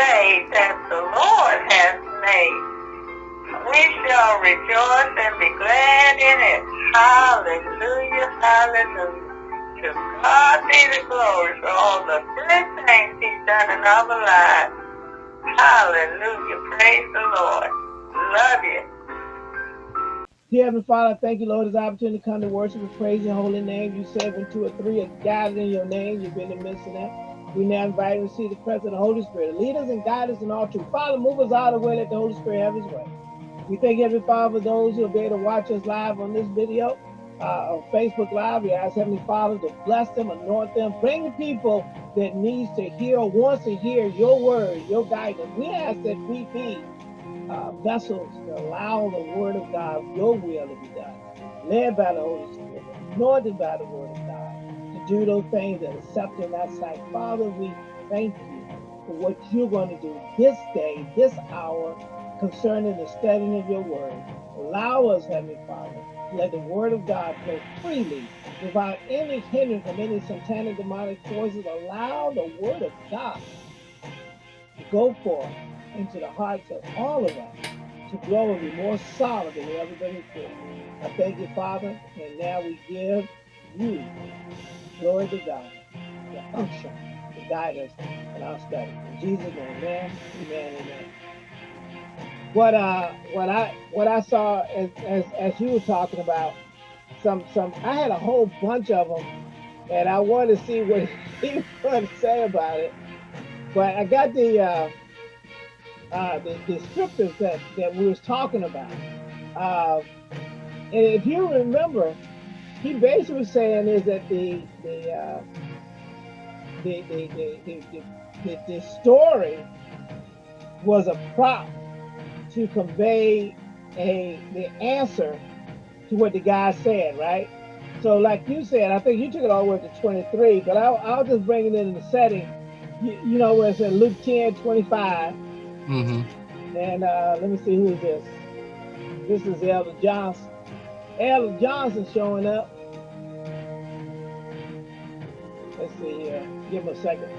day that the Lord has made. We shall rejoice and be glad in it. Hallelujah, hallelujah. To God be the glory for all the good things he's done in our lives. Hallelujah, praise the Lord. Love you. Dear Heavenly Father, thank you, Lord, this opportunity to come to worship and praise your holy name. You said when two or three are gathered in your name, you've been in the midst of them. We now invite to see the presence of the Holy Spirit. Lead us and guide us in all truth. Father, move us out of the way, let the Holy Spirit have his way. We thank Heavenly Father, for those who will be able to watch us live on this video, uh, on Facebook Live. We ask Heavenly Father to bless them, anoint them, bring the people that needs to hear or wants to hear your word, your guidance. We ask that we be uh, vessels to allow the word of God, your will to be done, led by the Holy Spirit, anointed by the word do those things and accept that sight. Father, we thank you for what you're going to do this day, this hour, concerning the studying of your word. Allow us, Heavenly Father, let the word of God flow freely without any hindrance from any satanic demonic forces. Allow the word of God to go forth into the hearts of all of us to grow and be more solid than we ever been before. I thank you, Father, and now we give you glory to God, the unction to guide us in our study. In Jesus' name, amen, amen, amen. What uh what I what I saw as as, as you were talking about some some I had a whole bunch of them and I wanted to see what he was going to say about it. But I got the uh uh, the, scriptures that, that we was talking about. Uh, and if you remember, he basically was saying is that the the uh, the, the, the, the, the, the, the story was a prop to convey a the answer to what the guy said, right? So like you said, I think you took it all the way to 23, but I'll, I'll just bring it in the setting. You, you know where it's in Luke 10, 25, Mm-hmm. And uh, let me see who is this. This is Elder Johnson. Elder Johnson showing up. Let's see here. Give him a second.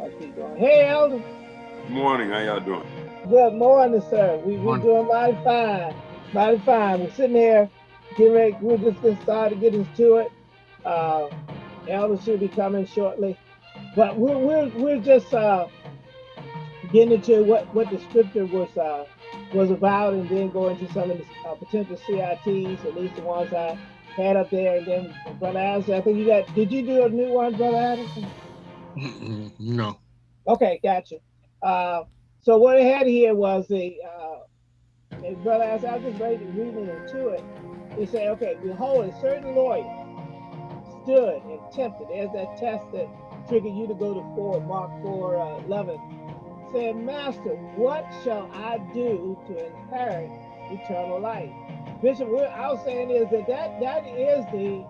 I keep going. Hey, Elder. Good morning. How y'all doing? Good morning, sir. We we Morning. doing mighty fine. Mighty fine. We're sitting here getting ready. We're just getting started getting to it. Uh, Elder should be coming shortly. But we're we're we're just uh getting into what what the scripture was uh was about and then go into some of the uh, potential CITs, at least the ones I had up there. And then Brother Addison, I think you got, did you do a new one, Brother Addison? No. Okay, gotcha. Uh, so what I had here was the, uh, and Brother Addison, I was just reading, reading into it. He said, okay, behold, a certain lawyer stood and tempted. There's that test that triggered you to go to 4, Mark 4, uh, 11. Said, Master, what shall I do to inherit eternal life? Bishop, what I was saying is that that, that is the,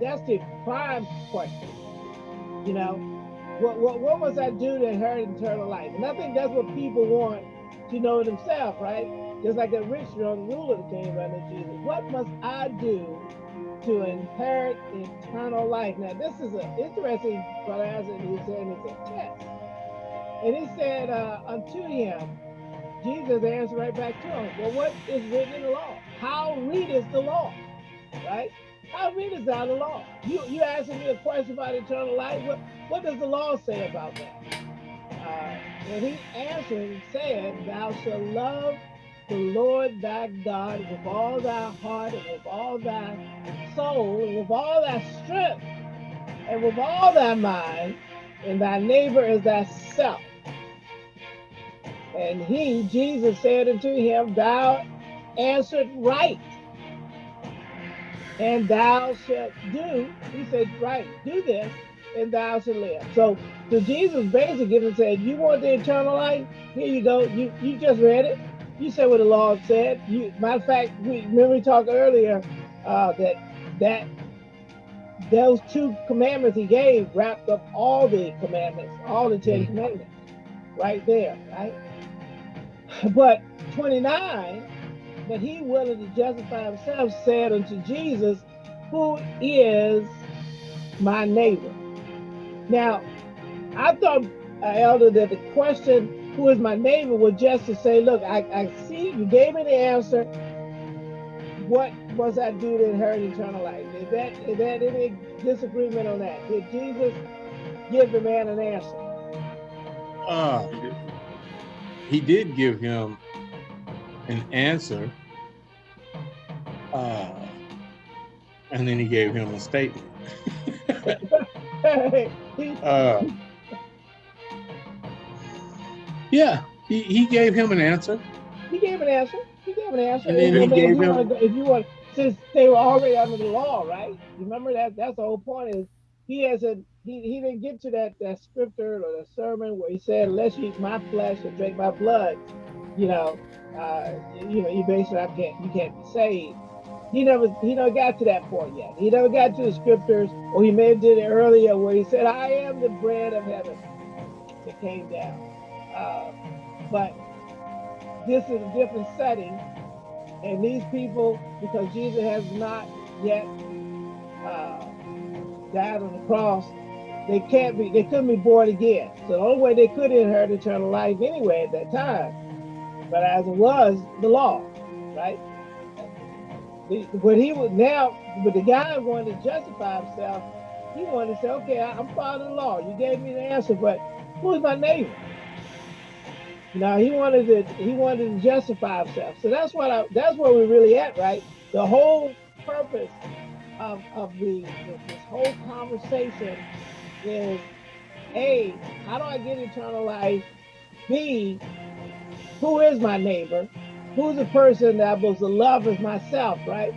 that's the prime question. You know, what, what, what must I do to inherit eternal life? And I think that's what people want to know themselves, right? Just like that rich young ruler came running to Jesus. What must I do to inherit eternal life? Now, this is an interesting, but as he's saying, it's a test. And he said uh, unto him, Jesus answered right back to him, Well, what is written in the law? How readest the law? Right? How readest thou the law? You you asking me a question about eternal life? What what does the law say about that? Uh, and he answered and said, Thou shalt love the Lord thy God with all thy heart and with all thy soul and with all thy strength and with all thy mind, and thy neighbor is thyself. And he, Jesus, said unto him, Thou answered right, and thou shalt do. He said, Right, do this, and thou shalt live. So, so Jesus basically giving said, You want the eternal life? Here you go. You you just read it. You said what the law said. You matter of fact, we remember we talked earlier uh, that that those two commandments he gave wrapped up all the commandments, all the 10 Mhm. commandments, right there, right? But 29, but he willing to justify himself said unto Jesus, Who is my neighbor? Now, I thought uh, Elder, that the question, who is my neighbor, was just to say, look, I, I see you gave me the answer. What must I do to inherit eternal life? Is that is that any disagreement on that? Did Jesus give the man an answer? Uh, he did give him an answer. Uh, and then he gave him a statement. He- Uh, yeah, he, he gave him an answer. He gave an answer. He gave an answer. And then he if, gave you him- go- if you want, since they were already under the law, right? Remember that. That's the whole point. Is he hasn't. He, he didn't get to that that scripture or the sermon where he said, "Unless you eat my flesh and drink my blood, you know, uh, you know, you basically can't you can't be saved." He never he never got to that point yet. He never got to the scriptures, or he may have did it earlier where he said, "I am the bread of heaven that came down." Uh, but this is a different setting, and these people, because Jesus has not yet died on the cross, they can't be, they couldn't be born again. So the only way they could inherit eternal life anyway at that time, but as it was, the law, right? But he was now, but the guy wanted to justify himself. He wanted to say, okay, I'm following the law. You gave me the answer, but who's my neighbor? Now he wanted to he wanted to justify himself. So that's what I, that's where we're really at, right? The whole purpose of, of the this whole conversation is A, how do I get eternal life? B, who is my neighbor? Who's the person that supposed to love as myself, right?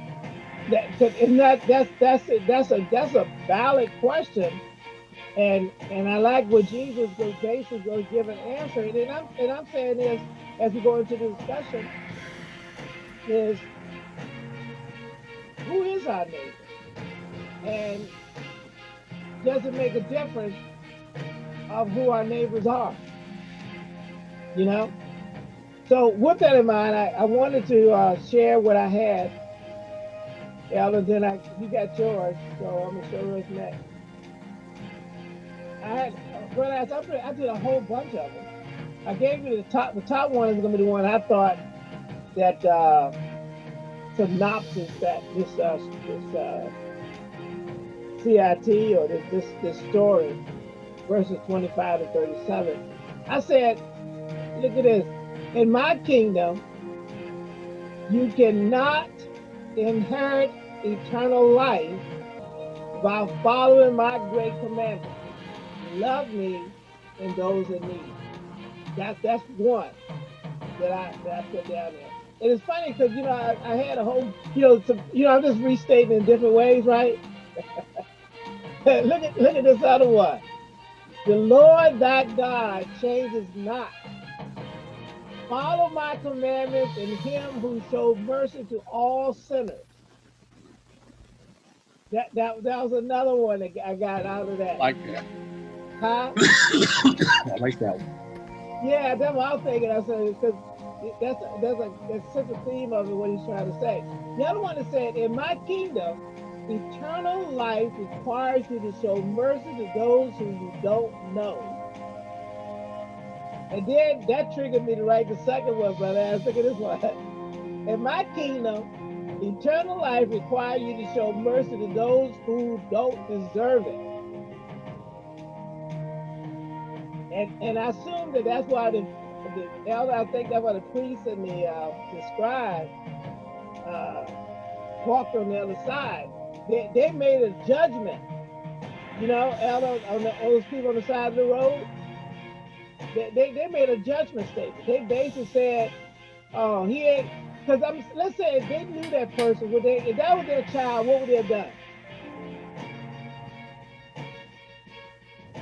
That, that- and that that's that's a, that's a that's a valid question and and I like what Jesus was basically was give an answer. And I'm and I'm saying is as we go into the discussion is who is our neighbor? And does it make a difference of who our neighbors are? You know? So with that in mind, I, I wanted to uh, share what I had. Elder, then I you got yours, so I'm gonna show yours next. I had well, I, I did a whole bunch of them. I gave you the top. The top one is to be the one I thought that uh, synopsis that this uh, this uh, CIT or this, this this story, verses 25 to 37. I said, look at this. In my kingdom, you cannot inherit eternal life by following my great commandment. love me and those in need. That's that's one that I that I put down there. And it's funny because you know I, I had a whole you know some, you know I'm just restating in different ways, right? look at look at this other one. The Lord thy God changes not. Follow my commandments and him who showed mercy to all sinners. That, that, that was another one that I got out of that. Like that. Huh? I like that one. Yeah, that's what I was thinking. I said because that's that's a that's such a theme of it. What he's trying to say. The other one is saying, in my kingdom, eternal life requires you to show mercy to those who you don't know. And then that triggered me to write the second one, brother. Was thinking this one. In my kingdom, eternal life requires you to show mercy to those who don't deserve it. And and I assume that that's why the, the elder, I think that's why the priest and the uh, the scribe uh, walked on the other side. They, they made a judgment, you know, elder on the, those people on the side of the road. They, they, they made a judgment statement. They basically said, "Oh, he ain't." Because I'm let's say if they knew that person, would they? If that was their child, what would they have done?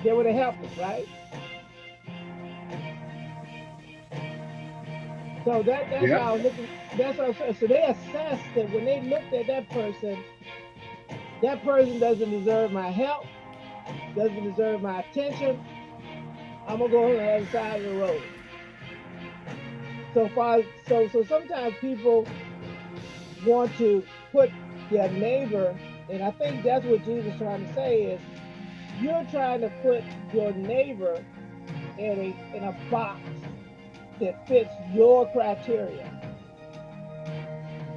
They would have helped us, right? So that, that's Yeah. how I was looking. That's what I'm saying. So they assessed that when they looked at that person, that person doesn't deserve my help, doesn't deserve my attention. I'm gonna go on the other side of the road. So far, so so sometimes people want to put their neighbor, and I think that's what Jesus is trying to say is, you're trying to put your neighbor in a in a box that fits your criteria.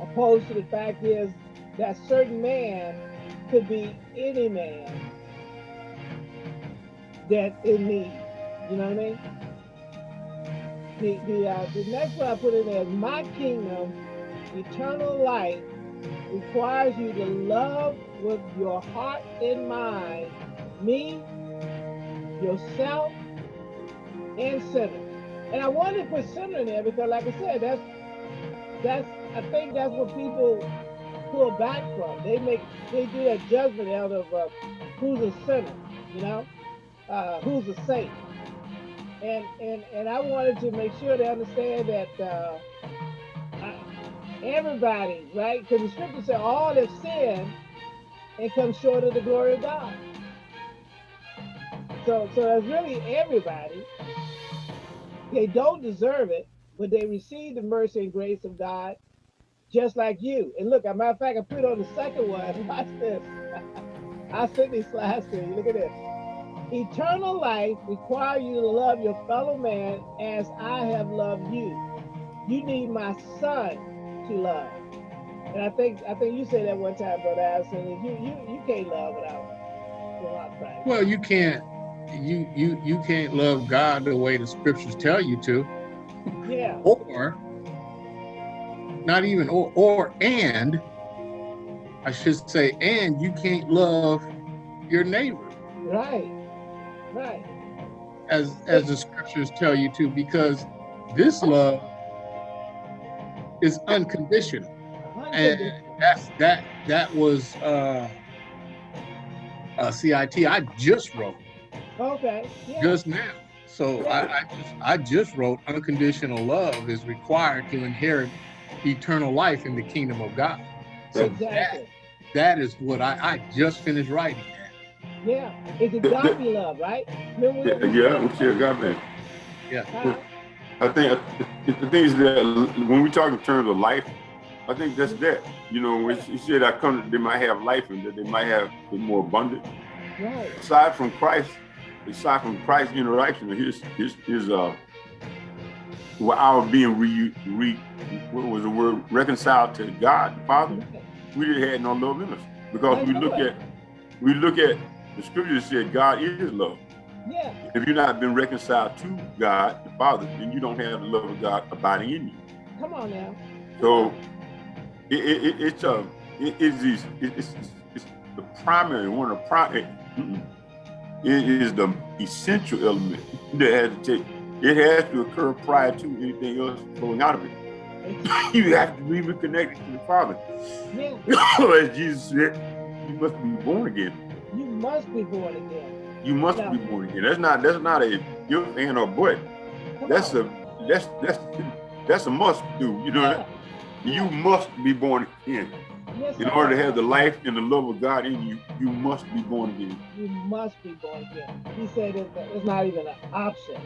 Opposed to the fact is that certain man could be any man that in need. You know what I mean? The the uh, the next one I put in there is my kingdom, eternal life requires you to love with your heart and mind me, yourself, and sinners. And I wanted to put sinner in there because, like I said, that's that's I think that's what people pull back from. They make they do that judgment out of uh, who's a sinner, you know, uh, who's a saint. And and and I wanted to make sure they understand that uh, everybody, right? Because the scripture said all have sinned and come short of the glory of God. So so that's really everybody. They don't deserve it, but they receive the mercy and grace of God just like you. And look, as a matter of fact, I put on the second one. Watch this. I sent these slides to you. Look at this. Eternal life requires you to love your fellow man as I have loved you. You need my son to love. And I think I think you said that one time, Brother Allison. You you you can't love without without Christ. Well, you can't you you you can't love God the way the scriptures tell you to, Yeah. or not even or or and I should say and you can't love your neighbor Right. Right. as as the scriptures tell you to because this love is unconditional and that's that that was uh a CIT I just wrote Okay. Yeah. just now. So I, I just I just wrote unconditional love is required to inherit eternal life in the kingdom of God. So that exactly. that is what I, I just finished writing. Yeah. It's agape love, right? Remember Yeah, when we yeah, we still got. Huh? I think the thing is that when we talk in terms of life, I think that's that. You know, when he said I come, they might have life and that they might have it more abundant. Right. Aside from Christ, aside from Christ's interaction, his his his uh, well, our being re, re what was the word reconciled to God the Father, we didn't have no love in us because we look at we look at the scripture said God is love. Yeah. If you're not been reconciled to God the Father, then you don't have the love of God abiding in you. Come on now. So it, it, it, it's uh, it, it's, these- it's it's the primary one of the primary. It is the essential element that has to take. It has to occur prior to anything else flowing out of it. You have to be reconnected to the Father. Yeah. As Jesus said, you must be born again. You must be born again. You must Yeah. be born again. That's not that's not a if and or but. Come That's on. a that's that's that's a must do. You know, Yeah. you must be born again. In order to have the life and the love of God in you, you must be born again. You must be born again. He said it, it's not even an option.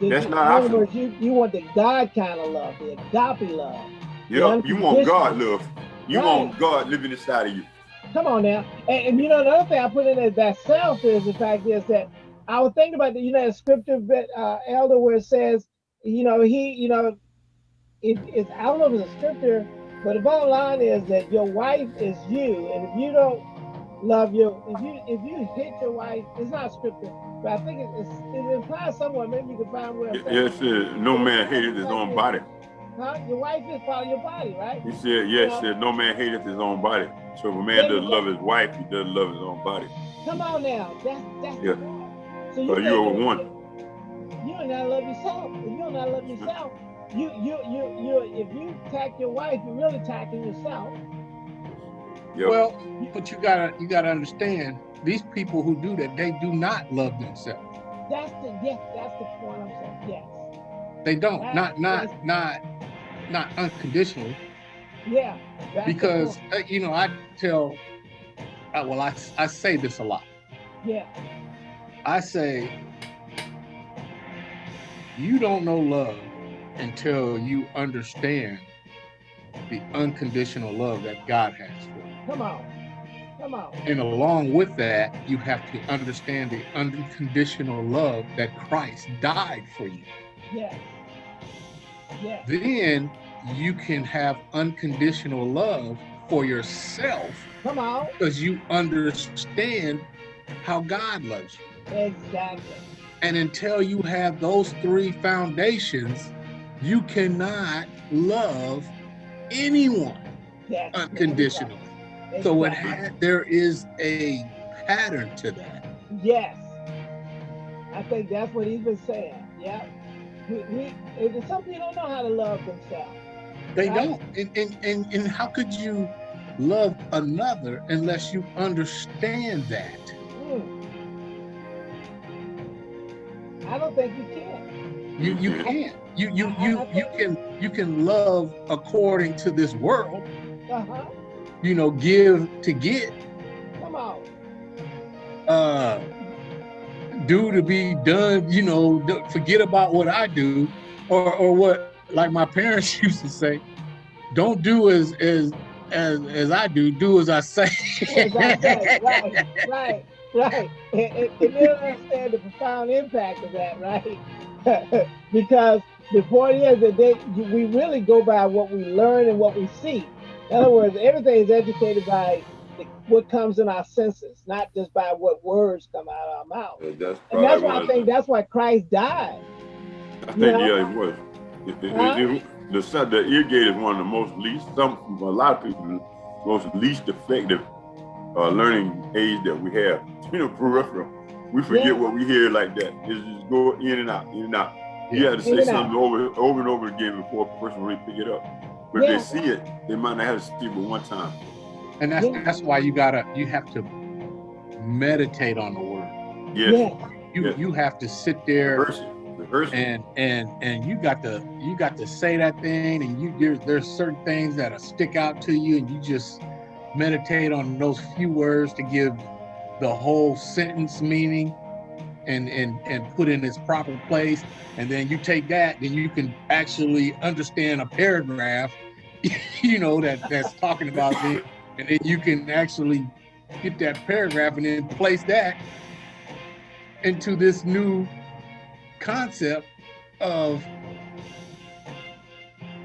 The- That's not other words, you, you want the God kind of love, the agape love. Yeah, you want God love. You Right. want God living inside of you. Come on now. And, and you know, another thing I put in there that self is the fact is that I was thinking about the, you know, the scripture bit, uh, elder, where it says, you know, he, you know, it, it's, I don't know if it's a scripture, but the bottom line is that your wife is you. And if you don't love your, if you, if you hit your wife, it's not scripture, but I think it, it's, it implies somewhere, maybe you can find where It says, no man hateth his own body. huh? Your wife is part of your body, right? He said, yes, Yeah. said, no man hateth his own body. So if a man doesn't love his wife, he doesn't love his own body. Come on now. That's, that's Yeah. So So you are one. You do not love yourself. If you do not love yourself, you you you you if you attack your wife, you're really attacking yourself. Yep. Well, but you gotta you gotta understand these people who do that they do not love themselves. That's the yes, that's the point I'm saying. Yes. They don't That- not not that's- not not unconditionally Yeah. because uh, you know I tell uh, well I I say this a lot. yeah, I say you don't know love until you understand the unconditional love that God has for you. come on. Come on. And along with that, you have to understand the unconditional love that Christ died for you. Yes. Yes. Then you can have unconditional love for yourself Come on. because you understand how God loves you. Exactly. And until you have those three foundations, you cannot love anyone Yes. unconditionally. So it Exactly. had, there is a pattern to that. Yes. I think that's what he's been saying. Yeah. We, we, and some people don't know how to love themselves. They Right. don't. And, and, and, and how could you love another unless you understand that? Mm. I don't think you can. You you can't. You you you you can you can love according to this world, Uh-huh. you know, give to get, Come on. uh do to be done, you know, forget about what I do, or or what like my parents used to say, don't do as as as as I do, do as I say. Exactly. right, right, right. And, and, and they don't understand the profound impact of that, right? because the point is that they, we really go by what we learn and what we see. In other words, everything is educated by the, what comes in our senses, not just by what words come out of our mouth. Yeah, That's And that's why I think that's why Christ died. I think, Yeah. yeah, it was. It- it- Huh? it- it- the, the ear gate is one of the most least, some, a lot of people, most least effective uh, learning aids that we have. You know, peripheral. We forget Yeah. what we hear like that. It's just go in and out, in and out. You Yeah. have to say and out. something over, over and over again before a person really pick it up. But if they see it, they might not have to see it but one time. And that's Yeah. that's why you gotta you have to meditate on the word. Yes, Yeah. You Yeah. you have to sit there rehearse it, rehearse and and and you got to you got to say that thing and you there, there's certain things that stick out to you and you just meditate on those few words to give the whole sentence meaning and and and put in its proper place and then you take that then you can actually understand a paragraph you know that that's talking about it and then you can actually get that paragraph and then place that into this new concept of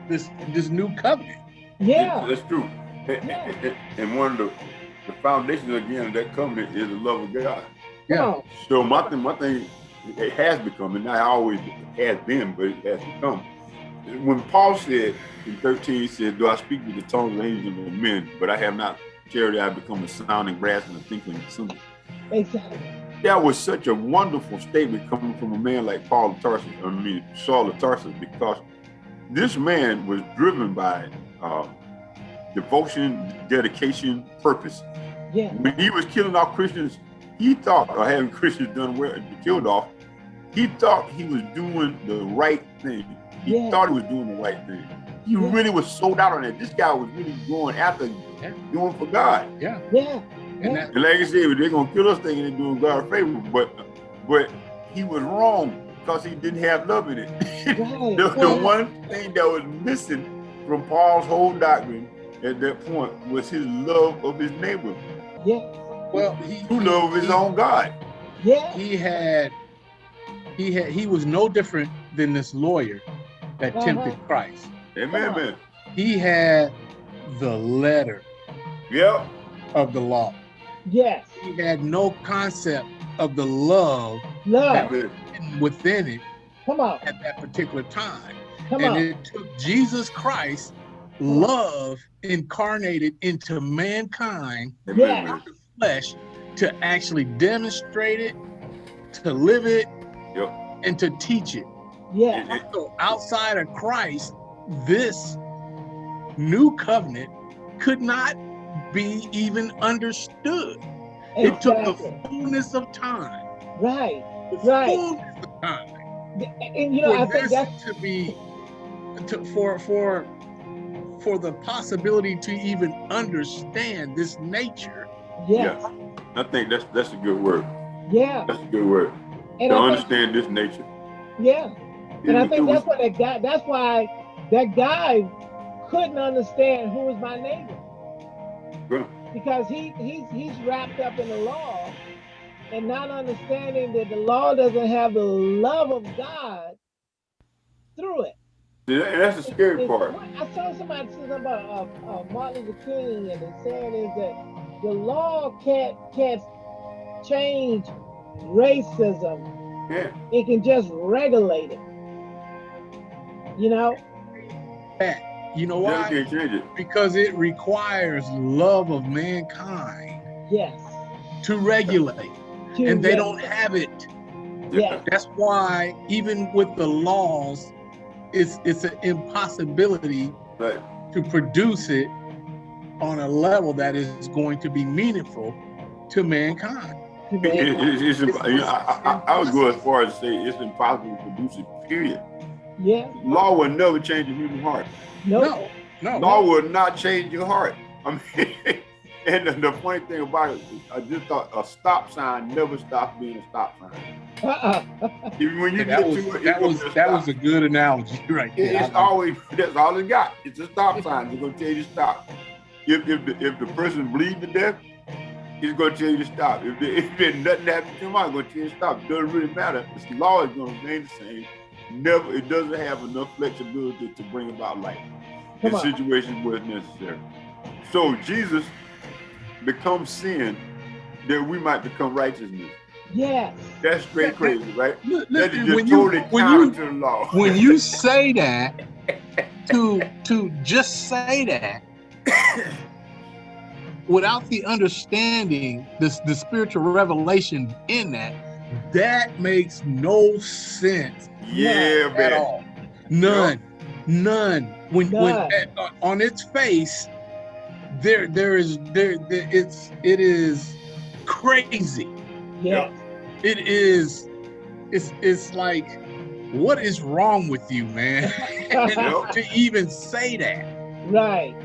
this this new covenant. Yeah. That's true. And, Yeah. and- and one of the, the foundations again of that covenant is the love of God. Yeah. So my thing, my thing, it has become, and not always has been, but it has become. When Paul said in 13, he said, Do I speak with the tongues of angels and men, but I have not charity, I become a sounding brass and a tinkling cymbal. Exactly. That was such a wonderful statement coming from a man like Paul of Tarsus, I mean, Saul of Tarsus, because this man was driven by uh, devotion, dedication, purpose. Yeah. When he was killing off Christians, he thought, or having Christians done well, killed off, he thought he was doing the right thing. He Yeah. thought he was doing the right thing. He Yeah. really was sold out on that. This guy was really going after Yeah. doing for God. Yeah. Yeah. And Yeah. that And like I said, they're gonna kill us thinking they're doing God a favor, but but he was wrong because he didn't have love in it. Right. the, the one thing that was missing from Paul's whole doctrine at that point was his love of his neighbor, Yeah. well he who love his own God. Yeah. he had he had he was no different than this lawyer that Uh-huh. tempted Christ. Amen, Come on. man. He had the letter Yeah, of the law. Yes. He had no concept of the love Love. within it Come on. at that particular time. Come and on. it took Jesus Christ love incarnated into mankind Yeah. man. flesh to actually demonstrate it, to live it, Yep. and to teach it. Yeah. So outside of Christ, this new covenant could not be even understood. It took the fullness of time. Right. Right. fullness of time. And you know, I for think this that's to be to, for for for the possibility to even understand this nature. yeah. I think that's that's a good word. Yeah. That's a good word. And to I think, understand this nature. yeah. And I think it was- that's what that guy that's why that guy couldn't understand who was my neighbor. because he he's he's wrapped up in the law and not understanding that the law doesn't have the love of God through it. Yeah, and that's the scary It's- part. I saw somebody say something about uh, uh, Martin Luther King, and they saying is that the law can't can't change racism; Yeah. it can just regulate it. You know? You know Just why? can't change it. Because it requires love of mankind Yes. to regulate, To and they reg- don't have it. Yeah. That's why even with the laws, it's it's an impossibility Right. to produce it on a level that is going to be meaningful to mankind. It, it, it's, imp- you I, I, I would go as far as to say it's impossible to produce it, period. yeah. Law will never change a human heart. Nope. No, no, Law will not change your heart. I mean, and the, the funny thing about it, I just thought a stop sign never stops being a stop sign. Even when you that was it, that was that stop. was a good analogy right It- there. It's always that's all it got. It's a stop sign. It's gonna tell you to stop. If if the, if the person bleed to death, it's gonna tell you to stop. If the, if there's nothing happened to him, it's gonna tell you to stop. It doesn't really matter. This law is gonna remain the same. Never. It doesn't have enough flexibility to bring about life in Come on. situations where it's necessary. So Jesus becomes sin that we might become righteousness. Yes. That's straight crazy, right? That is just when you totally when counter you to the law. when you say that to to just say that without the understanding this the spiritual revelation in that that makes no sense yeah, at man. all none none when when at- uh, on its face there there is there, there it's it is crazy Yes. It is it's it's like what is wrong with you man Yep. to even say that Right.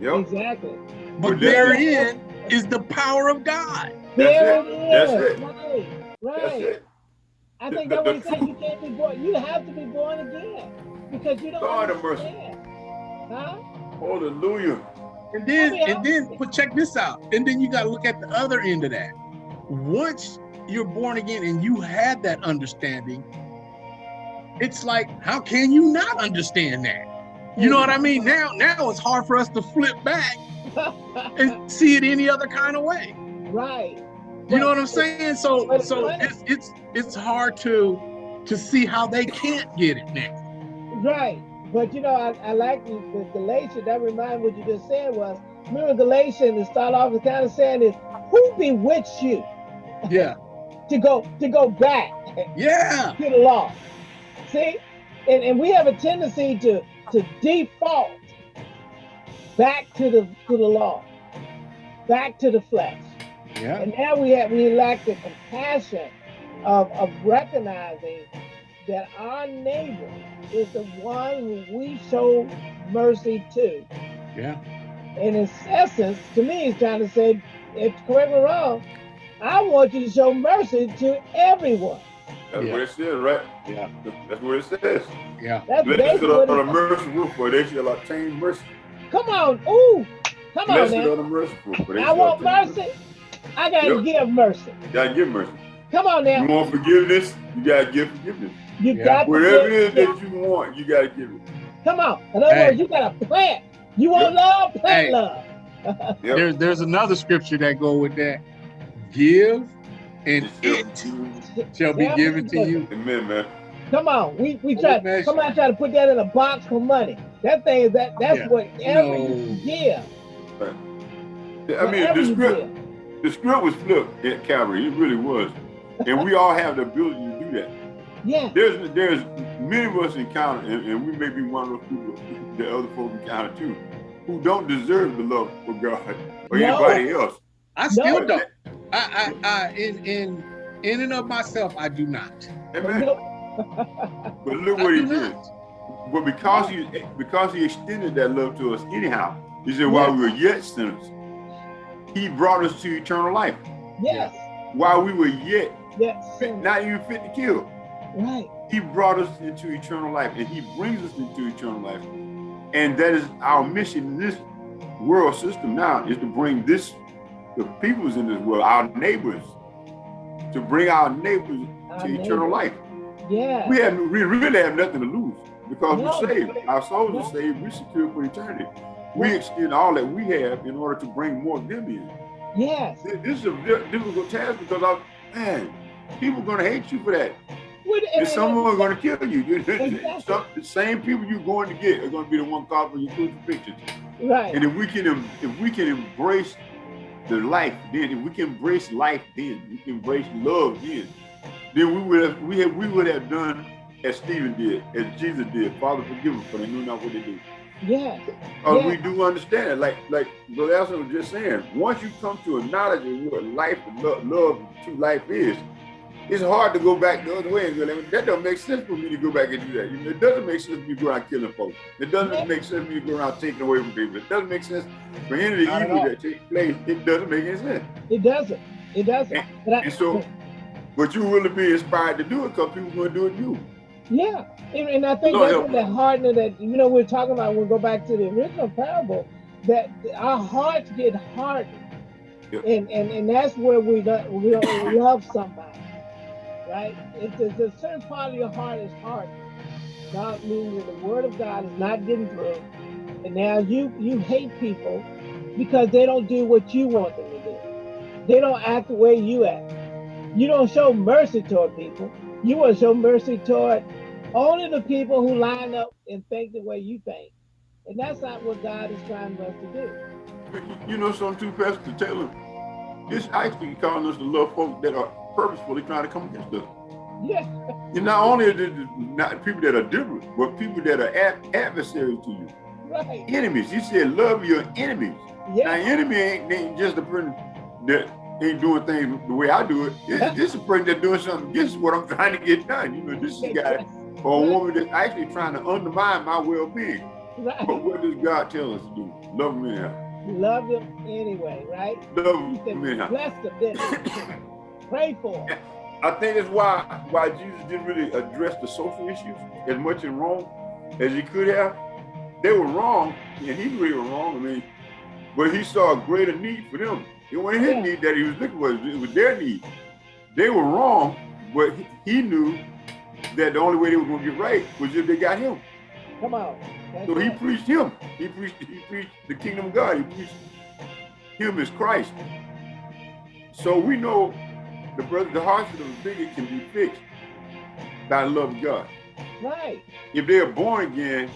Yep. Exactly. but But therein is the power of god There it. it That's it. Right. That's Right. it. I think The- that the- what he said. You can't be born. You have to be born again because you don't God have mercy. Huh? Hallelujah. and then Oh, yeah. and then but check this out and then you got to look at the other end of that once you're born again and you had that understanding it's like how can you not understand that you know what i mean now now it's hard for us to flip back and see it any other kind of way right. You know what I'm saying? So so it's it's it's hard to to see how they can't get it now. Right. But you know, I, I like the, the Galatians. That remind what you just said was remember Galatians to start off with kind of saying is who bewitched you Yeah. To go to go back Yeah. to the law. See? And, and we have a tendency to to default back to the to the law, back to the flesh. Yeah. And now we have we lack the compassion of, of recognizing that our neighbor is the one who we show mercy to. Yeah. And in essence, to me, he's trying to say, if correct me wrong, I want you to show mercy to everyone. That's Yeah. what it says, right? Yeah. That's what it says. Yeah. That's Blessed basically are what the it, merciful, for they shall obtain mercy. Come on, ooh, come on Blessed now. are the merciful, for they I shall want obtain mercy. I gotta Yep. give mercy. You gotta give mercy. Come on You now. want forgiveness, you gotta give forgiveness. You Yeah. got to give it Whatever give- it is that you want, you gotta give it. Come on. In other Hey. words, you gotta plant. You want Yep. love? Plant Hey. love. Yep. There's there's another scripture that go with that. Give and It it shall- shall be Yeah, given to you. Amen, man. Come on, we we try. Old Somebody try to put that in a box for money. That thing is that. That's Yeah. whatever No. you give. I mean, whatever the script, the script was flipped at Calvary. It really was. And we all have the ability to do that. Yeah, There's there's many of us encounter, and, and we may be one of those people that other folks encounter too, who don't deserve the love of God or No. anybody else. I still No. don't. I I, I in in in and of myself I do not. Amen. But look I what he do did. not. But because he because he extended that love to us anyhow, he said while we were yet sinners, he brought us to eternal life. yes, While we were yet yes, fit, not even fit to kill, right. he brought us into eternal life, and he brings us into eternal life. And that is our mission in this world system now is to bring this, the peoples in this world, our neighbors, to bring our neighbors Our to eternal life. Yeah. We have we really have nothing to lose because No, we're saved. Our souls No. are saved. We're secure for eternity. We extend all that we have in order to bring more of them in. Yes. This is a difficult task because I, man, people are gonna hate you for that. What- and- someone are gonna kill you. Exactly. Some, the same people you're going to get are gonna be the one caught for your crucifixion. Right. And if we can, if we can embrace the life, then if we can embrace life, then we can embrace love, then, then we would have, we have, we would have done as Stephen did, as Jesus did. Father, forgive them, for they knew not what they do. Yes. Uh, Yeah. We do understand it. Like, like Brother Elson was just saying, once you come to a knowledge of what life and lo- love, true life is, it's hard to go back the other way and go, that don't make sense for me to go back and do that. It doesn't make sense for me to go around killing folks. It doesn't make sense for me to go around taking away from people. It doesn't make sense for any of the Not evil that takes place. It doesn't make any sense. It doesn't. It doesn't. But I, And so, but you really be inspired to do it because people going to do it you. Yeah, and, and I think Lord that's help what that hardening that you know we're talking about. When We'll go back to the original parable that our hearts get hardened, Yeah. and and and that's where we don't, we don't love somebody, right? If there's a certain part of your heart is hard. God means that the word of God is not getting through, and now you you hate people because they don't do what you want them to do. They don't act the way you act. You don't show mercy toward people. You want to show mercy toward only the people who line up and think the way you think. And that's not what God is trying for us to do. You- know something too, Pastor Taylor? It's actually calling us to love folks that are purposefully trying to come against us. Yeah, And not only are they not people that are different, but people that are ad- adversaries to you, right. enemies. You said love your enemies. Now, enemy ain't, ain't just a person that ain't doing things the way I do it. This, this is a person that's doing something against what I'm trying to get done. You know, this is a guy or a woman that's actually trying to undermine my well-being. But what does God tell us to do? Love them anyhow. Love them anyway, right? Love them bless them, pray for. I think that's why why Jesus didn't really address the social issues as much in Rome as he could have. They were wrong, and he knew they were wrong. I mean, but he saw a greater need for them. It wasn't his Yeah. need that he was looking for; it was their need. They were wrong, but he, he knew that the only way they were going to get right was if they got him. Come on. That's So he right. preached him. He preached he preached the kingdom of God. He preached him as Christ. So we know the brother, the hearts of the bigot can be fixed by the love of God. Right. If they are born again,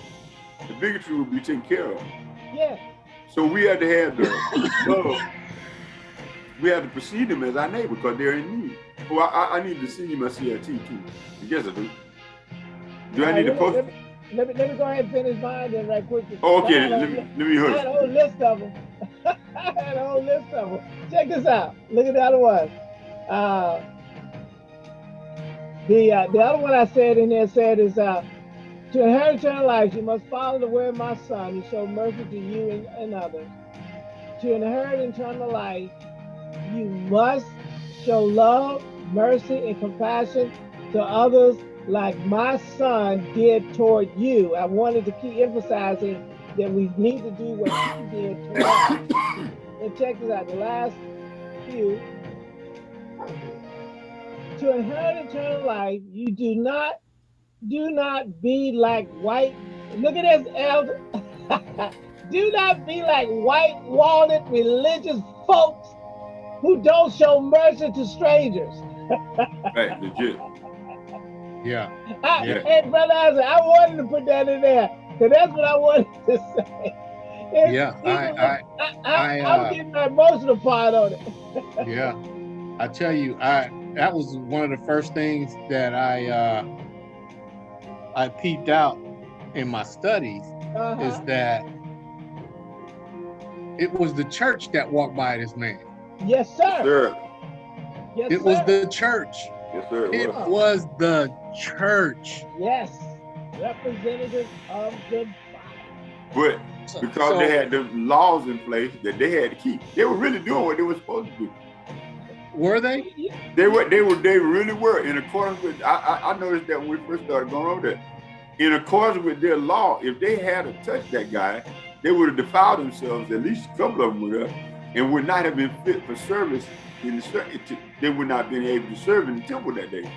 the bigotry will be taken care of. Yeah. So we have to have the love. We have to perceive them as our neighbor because they're in need. Oh, well, I, I need to see my CIT too. Yes, I do. Do I need to post? Let me, let me, let me go ahead and finish mine then right quick. Oh, okay, let me, let me I had a whole list of them. I had a whole list of them. Check this out. Look at the other one. Uh, the uh, the other one I said in there said is uh, to inherit eternal life, you must follow the way of my son and show mercy to you and, and others. To inherit eternal life, you must show love, mercy, and compassion to others like my son did toward you. I wanted to keep emphasizing that we need to do what he did toward us. And check this out, the last few. To inherit eternal life, you do not do not be like white. Look at this, elder. do not be like white-walled religious folks who don't show mercy to strangers. Right, legit. Yeah. I, Yeah. Hey, brother Isaac, I wanted to put that in there because that's what I wanted to say. It's- Yeah. even I, with- I, I, I, I, uh, am getting the emotional part on it. yeah. I tell you, I that was one of the first things that I uh I peeped out in my studies Uh-huh. is that it was the church that walked by this man. Yes, sir. Sir. Yes, It was the church. Yes, sir. It was. was the church. yes, representative of the. But because so- they had the laws in place that they had to keep. They were really doing what they were supposed to do. Were they? They were, they were, they really were in accordance with. I, I, I noticed that when we first started going over there, in accordance with their law, if they had to touch that guy, they would have defiled themselves, at least a couple of them would have, and would not have been fit for service in the ser- they would not have been able to serve in the temple that day.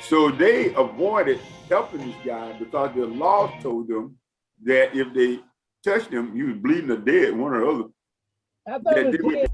So they avoided helping this guy because the law told them that if they touched him, he was bleeding or dead, one or the other. I thought that it they was would- ten.